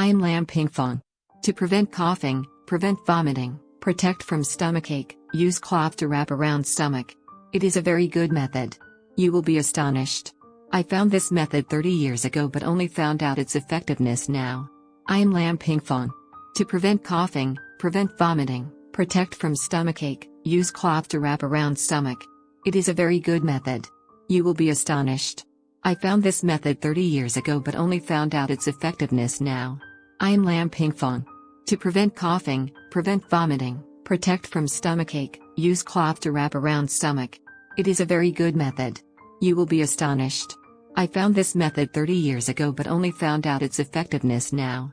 I am Lam Ping Fong. To prevent coughing, prevent vomiting, protect from stomachache, use cloth to wrap around stomach. It is a very good method. You will be astonished. I found this method 30 years ago but only found out its effectiveness now. I am Lam Ping Fong. To prevent coughing, prevent vomiting, protect from stomachache, use cloth to wrap around stomach. It is a very good method. You will be astonished. I found this method 30 years ago but only found out its effectiveness now. I am Lam Ping Fong. To prevent coughing, prevent vomiting, protect from stomachache, use cloth to wrap around stomach. It is a very good method. You will be astonished. I found this method 30 years ago but only found out its effectiveness now.